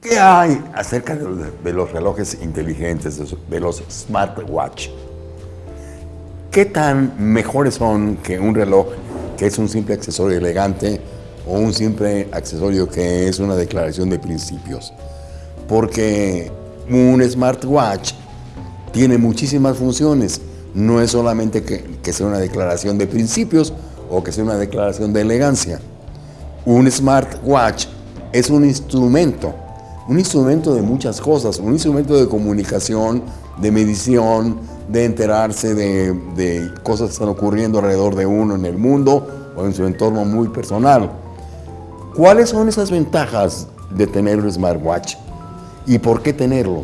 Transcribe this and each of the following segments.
¿Qué hay acerca de los, relojes inteligentes, de los- smartwatch? ¿Qué tan mejores son que un reloj que es un simple accesorio elegante o un simple accesorio que es una declaración de principios? Porque un smartwatch tiene muchísimas funciones. No es solamente que sea una declaración de principios o que sea una declaración de elegancia. Un smartwatch es un instrumento, un instrumento de muchas cosas, un instrumento de comunicación, de medición, de enterarse de, de cosas que están ocurriendo alrededor de uno en el mundo o en su entorno muy personal. ¿Cuáles son esas ventajas de tener un smartwatch? ¿Y por qué tenerlo?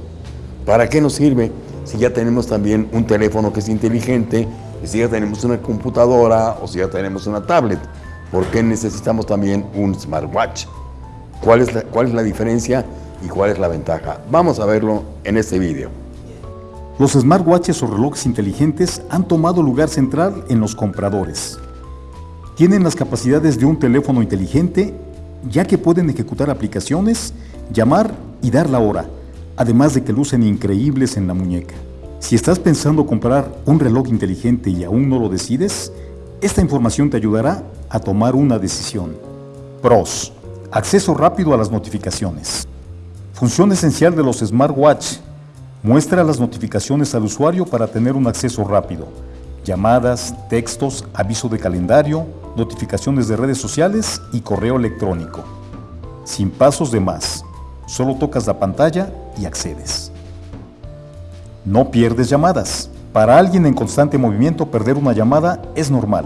¿Para qué nos sirve si ya tenemos también un teléfono que es inteligente, si ya tenemos una computadora o si ya tenemos una tablet? ¿Por qué necesitamos también un smartwatch? ¿Cuál es cuál es la diferencia y cuál es la ventaja? Vamos a verlo en este video. Los smartwatches o relojes inteligentes han tomado lugar central en los compradores. Tienen las capacidades de un teléfono inteligente, ya que pueden ejecutar aplicaciones, llamar y dar la hora, además de que lucen increíbles en la muñeca. Si estás pensando comprar un reloj inteligente y aún no lo decides, esta información te ayudará a tomar una decisión. Pros. Acceso rápido a las notificaciones. Función esencial de los smartwatch. Muestra las notificaciones al usuario para tener un acceso rápido. Llamadas, textos, aviso de calendario, notificaciones de redes sociales y correo electrónico. Sin pasos de más. Solo tocas la pantalla y accedes. No pierdes llamadas. Para alguien en constante movimiento perder una llamada es normal.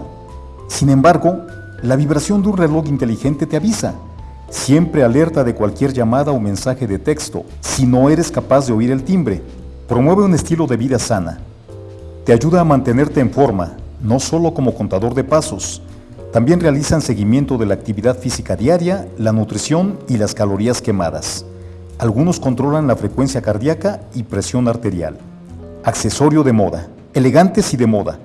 Sin embargo, la vibración de un reloj inteligente te avisa. Siempre alerta de cualquier llamada o mensaje de texto si no eres capaz de oír el timbre. Promueve un estilo de vida sana. Te ayuda a mantenerte en forma, no solo como contador de pasos. También realizan seguimiento de la actividad física diaria, la nutrición y las calorías quemadas. Algunos controlan la frecuencia cardíaca y presión arterial. Accesorio de moda. Elegantes y de moda.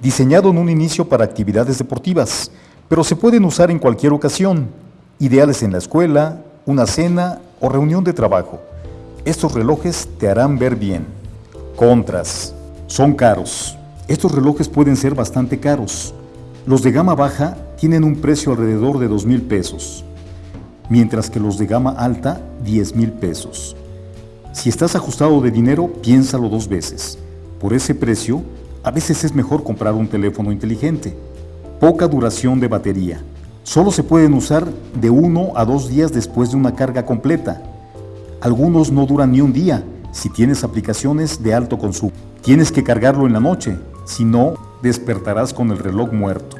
Diseñado en un inicio para actividades deportivas, pero se pueden usar en cualquier ocasión. Ideales en la escuela, una cena o reunión de trabajo. Estos relojes te harán ver bien. Contras. Son caros. Estos relojes pueden ser bastante caros. Los de gama baja tienen un precio alrededor de 2 mil pesos, mientras que los de gama alta 10 mil pesos. Si estás ajustado de dinero, piénsalo dos veces. Por ese precio, a veces es mejor comprar un teléfono inteligente. Poca duración de batería. Solo se pueden usar de uno a dos días después de una carga completa. Algunos no duran ni un día si tienes aplicaciones de alto consumo. Tienes que cargarlo en la noche, si no, despertarás con el reloj muerto.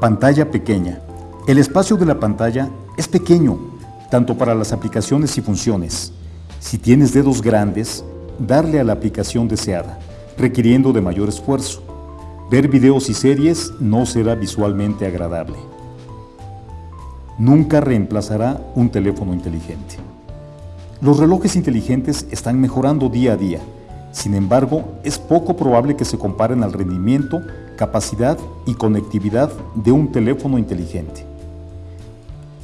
Pantalla pequeña. El espacio de la pantalla es pequeño, tanto para las aplicaciones y funciones. Si tienes dedos grandes, darle a la aplicación deseada, requiriendo de mayor esfuerzo. Ver videos y series no será visualmente agradable. Nunca reemplazará un teléfono inteligente. Los relojes inteligentes están mejorando día a día. Sin embargo, es poco probable que se comparen al rendimiento, capacidad y conectividad de un teléfono inteligente.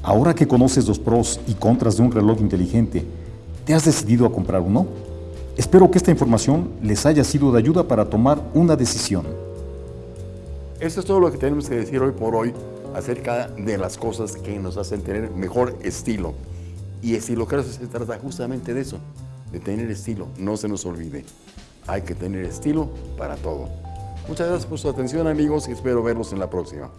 Ahora que conoces los pros y contras de un reloj inteligente, ¿te has decidido a comprar uno? Espero que esta información les haya sido de ayuda para tomar una decisión. Esto es todo lo que tenemos que decir hoy por hoy acerca de las cosas que nos hacen tener mejor estilo. Y Estilocracia se trata justamente de eso, de tener estilo. No se nos olvide, hay que tener estilo para todo. Muchas gracias por su atención amigos y espero verlos en la próxima.